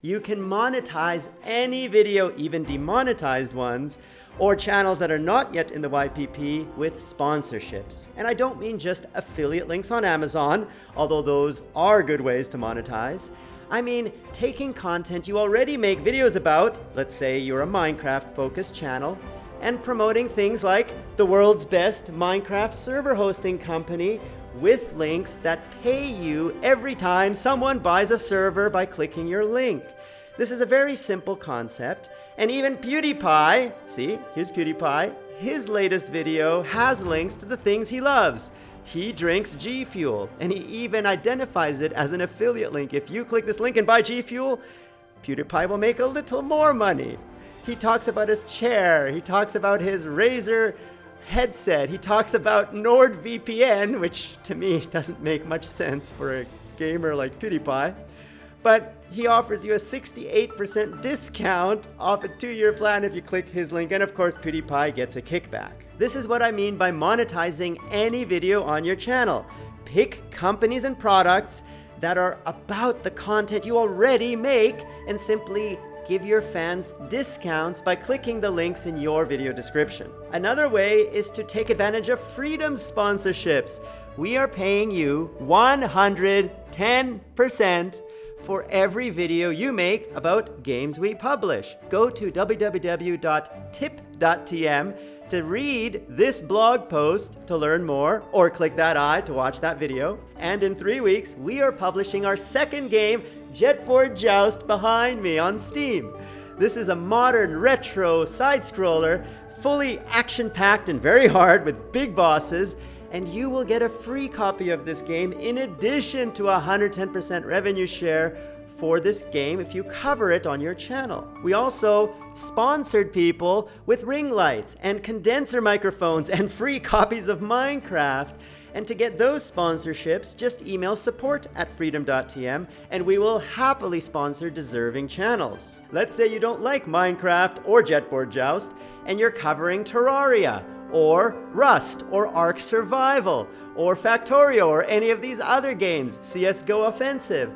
You can monetize any video, even demonetized ones, or channels that are not yet in the YPP with sponsorships. And I don't mean just affiliate links on Amazon, although those are good ways to monetize. I mean taking content you already make videos about, let's say you're a Minecraft focused channel, and promoting things like the world's best Minecraft server hosting company with links that pay you every time someone buys a server by clicking your link. This is a very simple concept, and even PewDiePie, see, here's PewDiePie, his latest video has links to the things he loves. He drinks G Fuel, and he even identifies it as an affiliate link. If you click this link and buy G Fuel, PewDiePie will make a little more money. He talks about his chair, he talks about his Razer headset. He talks about NordVPN, which to me doesn't make much sense for a gamer like PewDiePie. But he offers you a 68% discount off a two-year plan if you click his link, and of course PewDiePie gets a kickback. This is what I mean by monetizing any video on your channel. Pick companies and products that are about the content you already make and simply give your fans discounts by clicking the links in your video description. Another way is to take advantage of Freedom sponsorships. We are paying you 110% for every video you make about games we publish. Go to www.tip.tm to read this blog post to learn more, or click that eye to watch that video. And in three weeks, we are publishing our second game Jetboard Joust behind me on Steam. This is a modern retro side-scroller, fully action-packed and very hard with big bosses, and you will get a free copy of this game in addition to a 110% revenue share for this game if you cover it on your channel. We also sponsored people with ring lights and condenser microphones and free copies of Minecraft. And to get those sponsorships, just email support at freedom.tm and we will happily sponsor deserving channels. Let's say you don't like Minecraft or Jetboard Joust and you're covering Terraria or Rust or Ark Survival or Factorio or any of these other games, CSGO Offensive.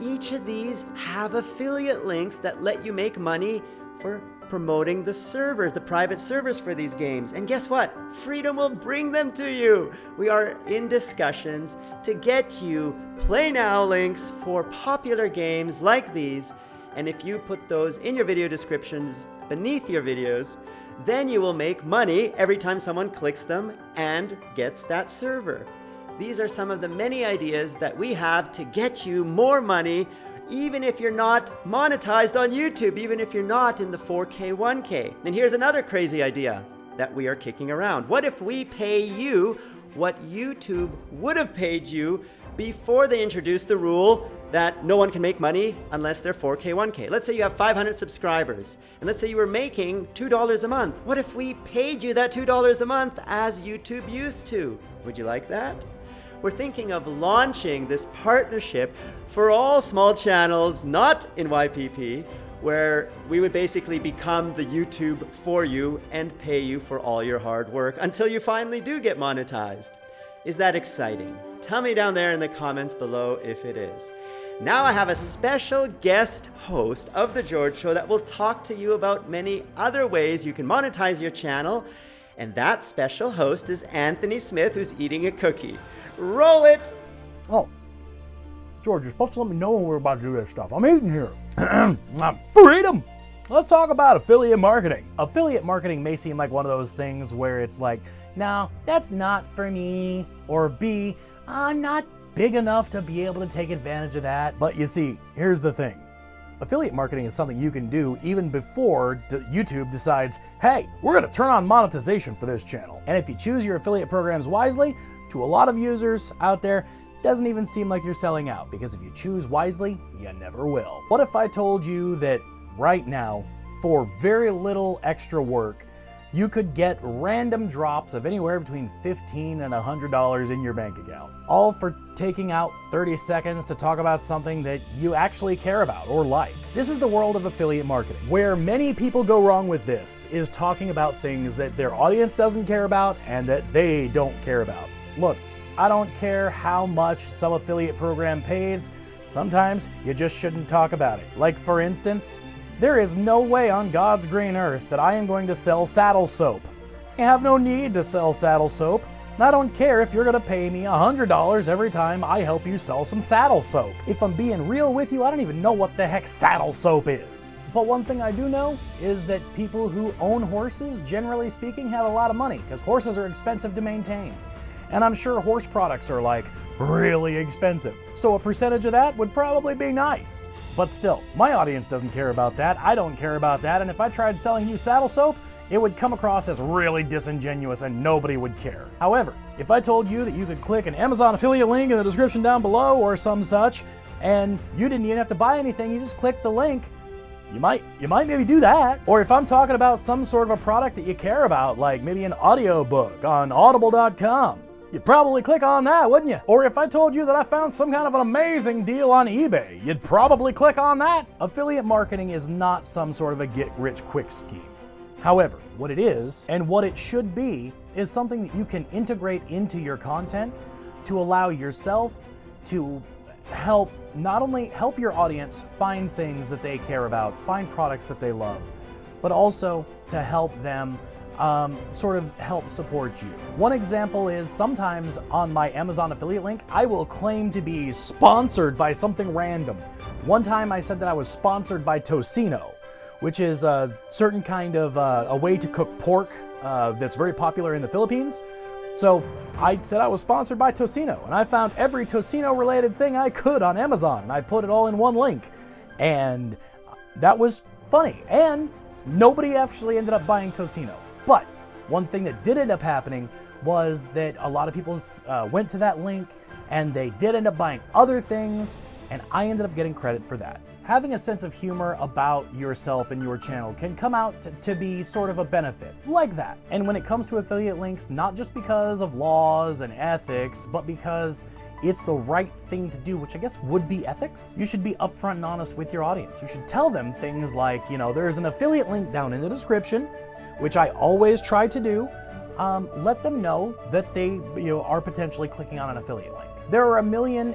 Each of these have affiliate links that let you make money for promoting the servers, the private servers for these games. And guess what? Freedom will bring them to you. We are in discussions to get you play now links for popular games like these. And if you put those in your video descriptions beneath your videos, then you will make money every time someone clicks them and gets that server. These are some of the many ideas that we have to get you more money even if you're not monetized on YouTube, even if you're not in the 4K, 1K. And here's another crazy idea that we are kicking around. What if we pay you what YouTube would have paid you before they introduced the rule that no one can make money unless they're 4K, 1K. Let's say you have 500 subscribers, and let's say you were making $2 a month. What if we paid you that $2 a month as YouTube used to? Would you like that? We're thinking of launching this partnership for all small channels not in YPP, where we would basically become the YouTube for you and pay you for all your hard work until you finally do get monetized. Is that exciting? Tell me down there in the comments below if it is. Now I have a special guest host of The George Show that will talk to you about many other ways you can monetize your channel. And that special host is Anthony Smith, who's eating a cookie. Roll it! Oh, George, you're supposed to let me know when we're about to do this stuff. I'm eating here. Freedom! Let's talk about affiliate marketing. Affiliate marketing may seem like one of those things where it's like, no, that's not for me. Or B, I'm not big enough to be able to take advantage of that. But you see, here's the thing. Affiliate marketing is something you can do even before YouTube decides, hey, we're gonna turn on monetization for this channel. And if you choose your affiliate programs wisely, to a lot of users out there, doesn't even seem like you're selling out because if you choose wisely, you never will. What if I told you that right now, for very little extra work, you could get random drops of anywhere between 15 and $100 in your bank account. All for taking out 30 seconds to talk about something that you actually care about or like. This is the world of affiliate marketing. Where many people go wrong with this is talking about things that their audience doesn't care about and that they don't care about. Look, I don't care how much some affiliate program pays, sometimes you just shouldn't talk about it. Like, for instance, there is no way on God's green earth that I am going to sell saddle soap. I have no need to sell saddle soap, and I don't care if you're going to pay me $100 every time I help you sell some saddle soap. If I'm being real with you, I don't even know what the heck saddle soap is. But one thing I do know is that people who own horses, generally speaking, have a lot of money because horses are expensive to maintain. And I'm sure horse products are like really expensive. So a percentage of that would probably be nice. But still, my audience doesn't care about that. I don't care about that. And if I tried selling you saddle soap, it would come across as really disingenuous and nobody would care. However, if I told you that you could click an Amazon affiliate link in the description down below or some such, and you didn't even have to buy anything, you just click the link, you might you might maybe do that. Or if I'm talking about some sort of a product that you care about, like maybe an audiobook on audible.com, You'd probably click on that, wouldn't you? Or if I told you that I found some kind of an amazing deal on eBay, you'd probably click on that. Affiliate marketing is not some sort of a get rich quick scheme. However, what it is and what it should be is something that you can integrate into your content to allow yourself to help not only help your audience find things that they care about, find products that they love, but also to help them um, sort of help support you. One example is sometimes on my Amazon affiliate link, I will claim to be sponsored by something random. One time I said that I was sponsored by Tocino, which is a certain kind of uh, a way to cook pork uh, that's very popular in the Philippines. So I said I was sponsored by Tocino, and I found every Tocino related thing I could on Amazon, and I put it all in one link. And that was funny. And nobody actually ended up buying Tocino. But one thing that did end up happening was that a lot of people uh, went to that link and they did end up buying other things, and I ended up getting credit for that. Having a sense of humor about yourself and your channel can come out to, to be sort of a benefit, like that. And when it comes to affiliate links, not just because of laws and ethics, but because it's the right thing to do, which I guess would be ethics. You should be upfront and honest with your audience. You should tell them things like, you know, there's an affiliate link down in the description which I always try to do, um, let them know that they you know, are potentially clicking on an affiliate link. There are a million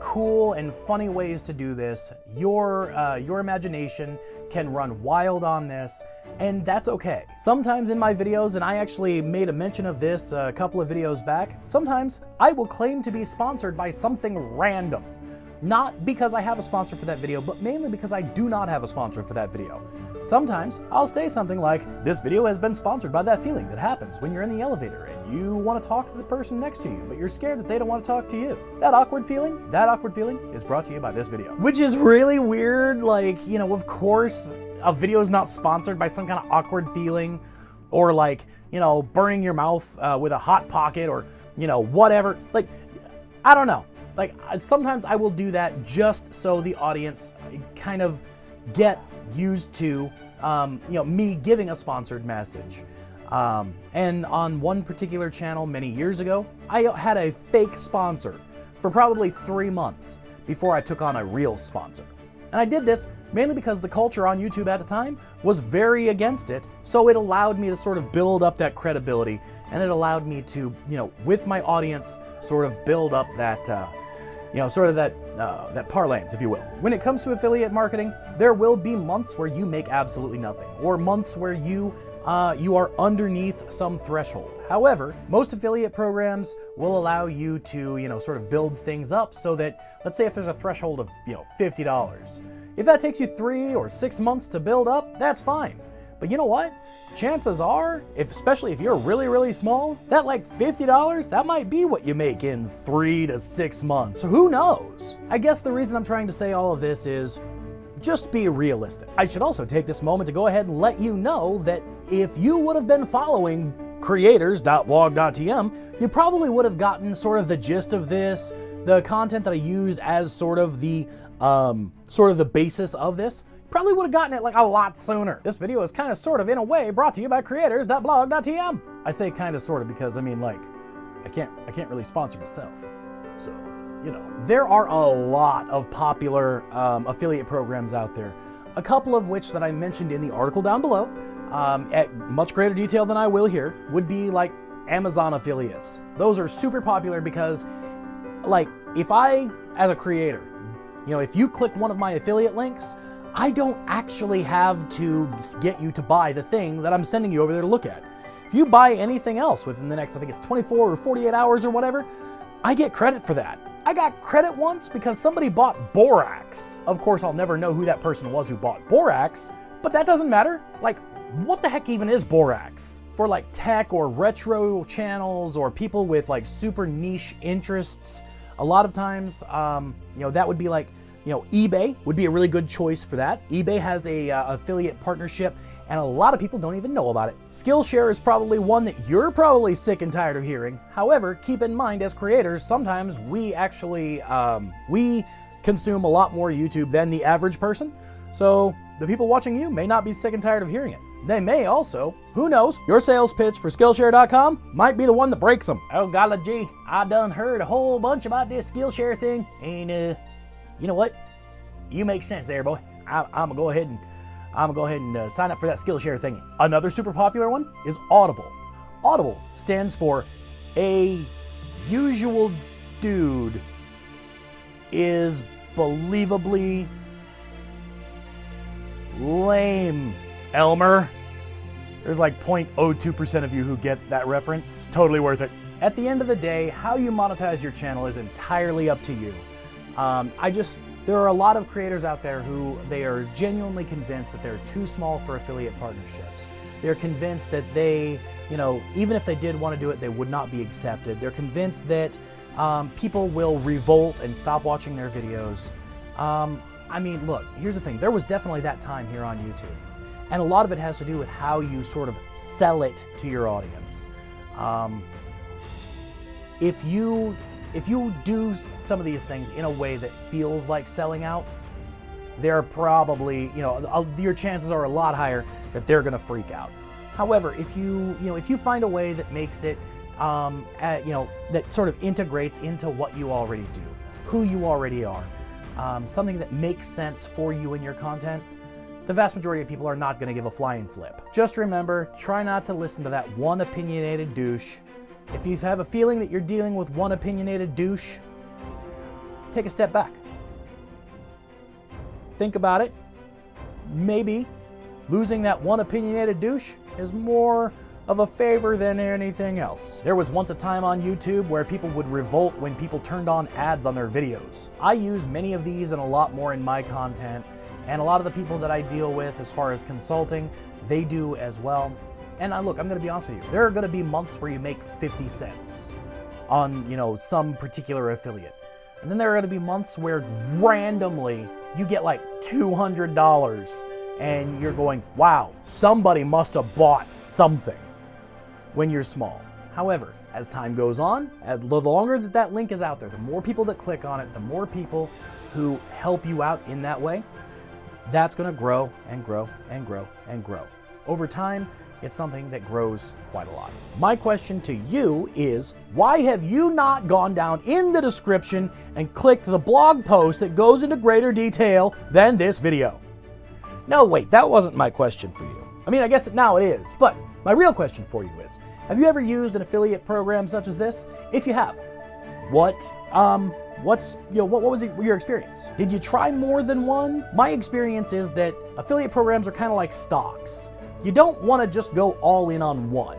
cool and funny ways to do this. Your, uh, your imagination can run wild on this, and that's okay. Sometimes in my videos, and I actually made a mention of this a couple of videos back, sometimes I will claim to be sponsored by something random. Not because I have a sponsor for that video, but mainly because I do not have a sponsor for that video. Sometimes I'll say something like, this video has been sponsored by that feeling that happens when you're in the elevator and you want to talk to the person next to you, but you're scared that they don't want to talk to you. That awkward feeling, that awkward feeling is brought to you by this video. Which is really weird, like, you know, of course, a video is not sponsored by some kind of awkward feeling or like, you know, burning your mouth uh, with a hot pocket or, you know, whatever. Like, I don't know. Like sometimes I will do that just so the audience kind of gets used to um, you know me giving a sponsored message. Um, and on one particular channel many years ago, I had a fake sponsor for probably three months before I took on a real sponsor. And I did this mainly because the culture on YouTube at the time was very against it, so it allowed me to sort of build up that credibility, and it allowed me to, you know, with my audience, sort of build up that, uh, you know, sort of that, uh, that parlance, if you will. When it comes to affiliate marketing, there will be months where you make absolutely nothing, or months where you uh, you are underneath some threshold. However, most affiliate programs will allow you to, you know, sort of build things up so that, let's say if there's a threshold of, you know, $50. If that takes you three or six months to build up, that's fine. But you know what? Chances are, if, especially if you're really, really small, that like $50, that might be what you make in three to six months. Who knows? I guess the reason I'm trying to say all of this is just be realistic. I should also take this moment to go ahead and let you know that if you would have been following creators.blog.tm, you probably would have gotten sort of the gist of this, the content that I used as sort of the um, sort of the basis of this. Probably would have gotten it like a lot sooner. This video is kind of sort of in a way brought to you by creators.blog.tm. I say kind of sort of because I mean like I can't I can't really sponsor myself. So, you know, there are a lot of popular um, affiliate programs out there. A couple of which that I mentioned in the article down below, um, at much greater detail than I will here, would be like Amazon affiliates. Those are super popular because, like, if I, as a creator, You know, if you click one of my affiliate links, I don't actually have to get you to buy the thing that I'm sending you over there to look at. If you buy anything else within the next, I think it's 24 or 48 hours or whatever, I get credit for that. I got credit once because somebody bought Borax. Of course, I'll never know who that person was who bought Borax, but that doesn't matter. Like, what the heck even is Borax? For like tech or retro channels or people with like super niche interests, a lot of times, um, you know, that would be like, you know, eBay would be a really good choice for that. eBay has a uh, affiliate partnership and a lot of people don't even know about it. Skillshare is probably one that you're probably sick and tired of hearing. However, keep in mind as creators, sometimes we actually, um, we consume a lot more YouTube than the average person. So the people watching you may not be sick and tired of hearing it. They may also, who knows, your sales pitch for Skillshare.com might be the one that breaks them. Oh golly gee, I done heard a whole bunch about this Skillshare thing, and uh, you know what? You make sense there, boy. I, am gonna go ahead and I'm gonna go ahead and uh, sign up for that Skillshare thing. Another super popular one is Audible. Audible stands for a usual dude is believably lame. Elmer. There's like 0.02% of you who get that reference. Totally worth it. At the end of the day, how you monetize your channel is entirely up to you. Um, I just, there are a lot of creators out there who they are genuinely convinced that they're too small for affiliate partnerships. They're convinced that they, you know, even if they did want to do it, they would not be accepted. They're convinced that um, people will revolt and stop watching their videos. Um, I mean, look, here's the thing. There was definitely that time here on YouTube. And a lot of it has to do with how you sort of sell it to your audience. Um, if you if you do some of these things in a way that feels like selling out, they're probably, you know, your chances are a lot higher that they're going to freak out. However, if you, you know, if you find a way that makes it, um, at, you know, that sort of integrates into what you already do, who you already are, um, something that makes sense for you and your content, the vast majority of people are not going to give a flying flip. Just remember, try not to listen to that one opinionated douche. If you have a feeling that you're dealing with one opinionated douche, take a step back. Think about it. Maybe losing that one opinionated douche is more of a favor than anything else. There was once a time on YouTube where people would revolt when people turned on ads on their videos. I use many of these and a lot more in my content, and a lot of the people that I deal with as far as consulting, they do as well. And I, look, I'm gonna be honest with you, there are gonna be months where you make 50 cents on, you know, some particular affiliate. And then there are gonna be months where randomly you get like $200 and you're going, wow, somebody must have bought something when you're small. However, as time goes on, the longer that that link is out there, the more people that click on it, the more people who help you out in that way, that's going to grow and grow and grow and grow. Over time, it's something that grows quite a lot. My question to you is, why have you not gone down in the description and clicked the blog post that goes into greater detail than this video? No, wait, that wasn't my question for you. I mean, I guess now it is, but my real question for you is, have you ever used an affiliate program such as this? If you have, what um, What's, you know, what, what was your experience? Did you try more than one? My experience is that affiliate programs are kind of like stocks. You don't want to just go all in on one.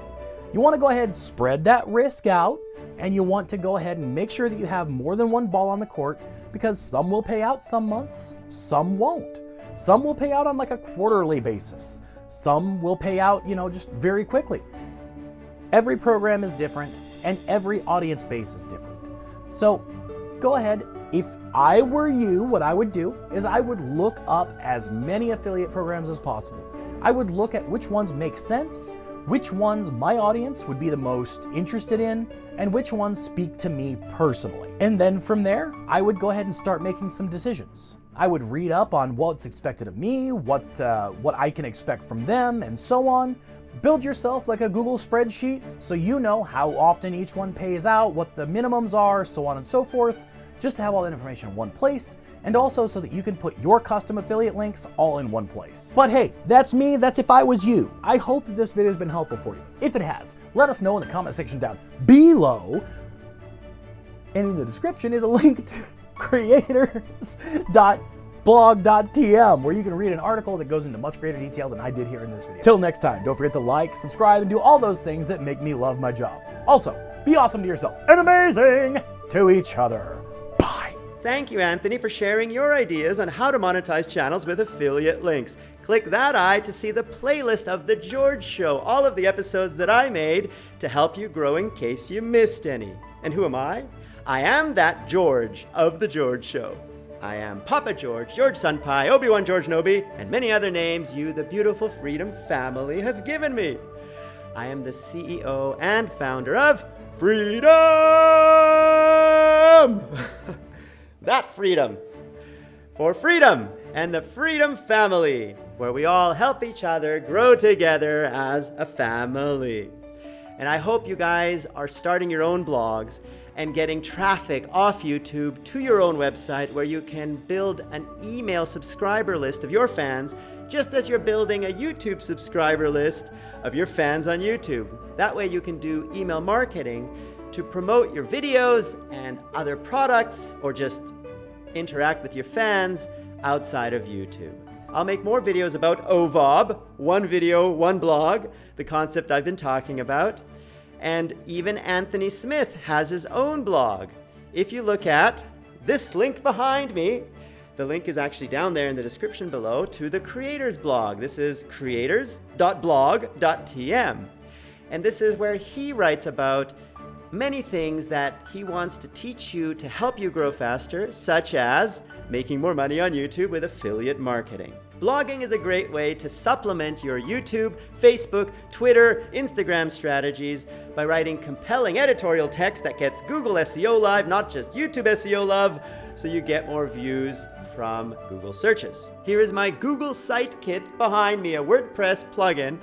You want to go ahead and spread that risk out, and you want to go ahead and make sure that you have more than one ball on the court because some will pay out some months, some won't. Some will pay out on like a quarterly basis. Some will pay out, you know, just very quickly. Every program is different and every audience base is different. So go ahead. If I were you, what I would do is I would look up as many affiliate programs as possible. I would look at which ones make sense, which ones my audience would be the most interested in, and which ones speak to me personally. And then from there, I would go ahead and start making some decisions. I would read up on what's expected of me, what, uh, what I can expect from them, and so on. Build yourself like a Google spreadsheet so you know how often each one pays out, what the minimums are, so on and so forth, just to have all that information in one place, and also so that you can put your custom affiliate links all in one place. But hey, that's me, that's if I was you. I hope that this video has been helpful for you. If it has, let us know in the comment section down below. And in the description is a link to creators.blog.tm, where you can read an article that goes into much greater detail than I did here in this video. Till next time, don't forget to like, subscribe, and do all those things that make me love my job. Also, be awesome to yourself and amazing to each other. Thank you, Anthony, for sharing your ideas on how to monetize channels with affiliate links. Click that eye to see the playlist of The George Show, all of the episodes that I made to help you grow in case you missed any. And who am I? I am that George of The George Show. I am Papa George, George Senpai, Obi-Wan George Nobi, and many other names you, the beautiful Freedom family, has given me. I am the CEO and founder of Freedom! that freedom. For freedom and the Freedom Family, where we all help each other grow together as a family. And I hope you guys are starting your own blogs and getting traffic off YouTube to your own website where you can build an email subscriber list of your fans just as you're building a YouTube subscriber list of your fans on YouTube. That way you can do email marketing to promote your videos and other products or just interact with your fans outside of YouTube. I'll make more videos about OVOB, one video, one blog, the concept I've been talking about. And even Anthony Smith has his own blog. If you look at this link behind me, the link is actually down there in the description below to the creators blog. This is creators.blog.tm. And this is where he writes about many things that he wants to teach you to help you grow faster, such as making more money on YouTube with affiliate marketing. Blogging is a great way to supplement your YouTube, Facebook, Twitter, Instagram strategies by writing compelling editorial text that gets Google SEO live, not just YouTube SEO love, so you get more views from Google searches. Here is my Google Site Kit behind me, a WordPress plugin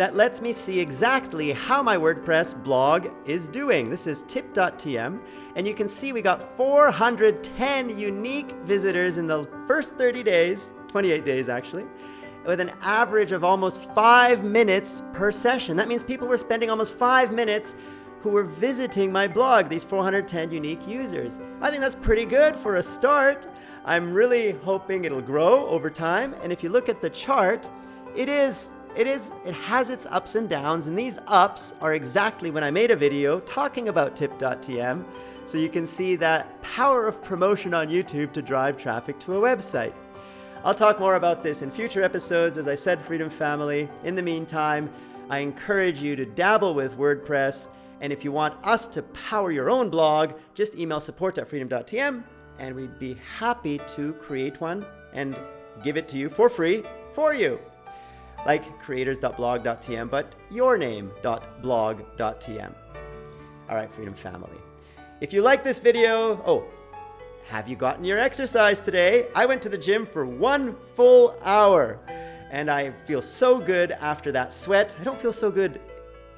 that lets me see exactly how my WordPress blog is doing. This is tip.tm, and you can see we got 410 unique visitors in the first 30 days, 28 days actually, with an average of almost five minutes per session. That means people were spending almost five minutes who were visiting my blog, these 410 unique users. I think that's pretty good for a start. I'm really hoping it'll grow over time. And if you look at the chart, it is it is, it has its ups and downs, and these ups are exactly when I made a video talking about tip.tm, so you can see that power of promotion on YouTube to drive traffic to a website. I'll talk more about this in future episodes, as I said, Freedom Family. In the meantime, I encourage you to dabble with WordPress, and if you want us to power your own blog, just email support at freedom.tm, and we'd be happy to create one and give it to you for free for you like creators.blog.tm, but yourname.blog.tm. All right, Freedom Family. If you like this video, oh, have you gotten your exercise today? I went to the gym for one full hour and I feel so good after that sweat. I don't feel so good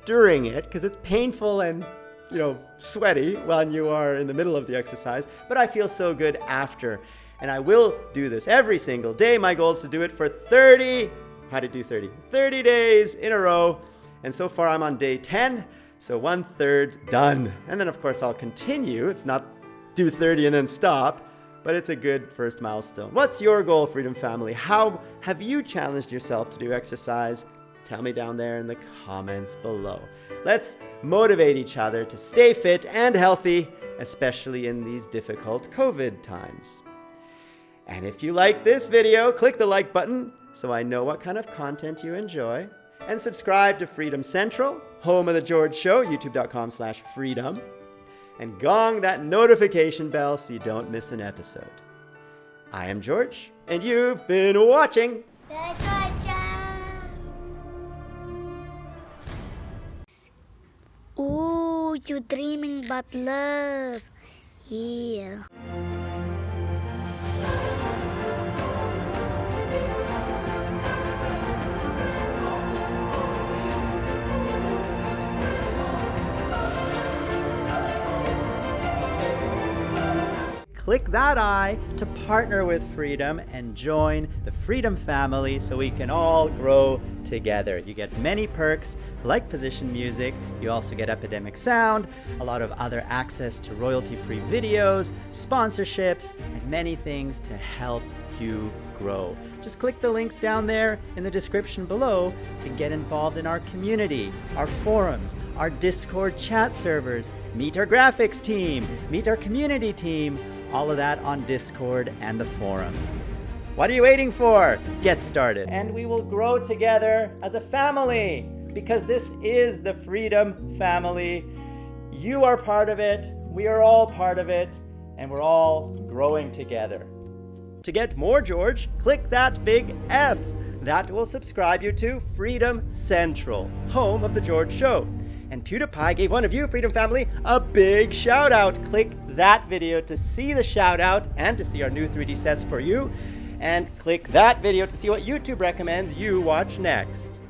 during it because it's painful and you know, sweaty when you are in the middle of the exercise, but I feel so good after. And I will do this every single day. My goal is to do it for 30 how to do 30. 30 days in a row. And so far I'm on day 10. So one third done. And then of course I'll continue. It's not do 30 and then stop, but it's a good first milestone. What's your goal, Freedom Family? How have you challenged yourself to do exercise? Tell me down there in the comments below. Let's motivate each other to stay fit and healthy, especially in these difficult COVID times. And if you like this video, click the like button so I know what kind of content you enjoy. And subscribe to Freedom Central, home of The George Show, youtube.com slash freedom. And gong that notification bell so you don't miss an episode. I am George, and you've been watching. Ooh, you're dreaming about love. Yeah. Click that eye to partner with Freedom and join the Freedom family so we can all grow together. You get many perks like position music, you also get Epidemic Sound, a lot of other access to royalty-free videos, sponsorships, and many things to help you grow. Just click the links down there in the description below to get involved in our community, our forums, our Discord chat servers, meet our graphics team, meet our community team, all of that on Discord and the forums. What are you waiting for? Get started. And we will grow together as a family because this is the Freedom Family. You are part of it, we are all part of it, and we're all growing together. To get more George, click that big F. That will subscribe you to Freedom Central, home of The George Show. And PewDiePie gave one of you, Freedom Family, a big shout out. Click that video to see the shout out and to see our new 3D sets for you. And click that video to see what YouTube recommends you watch next.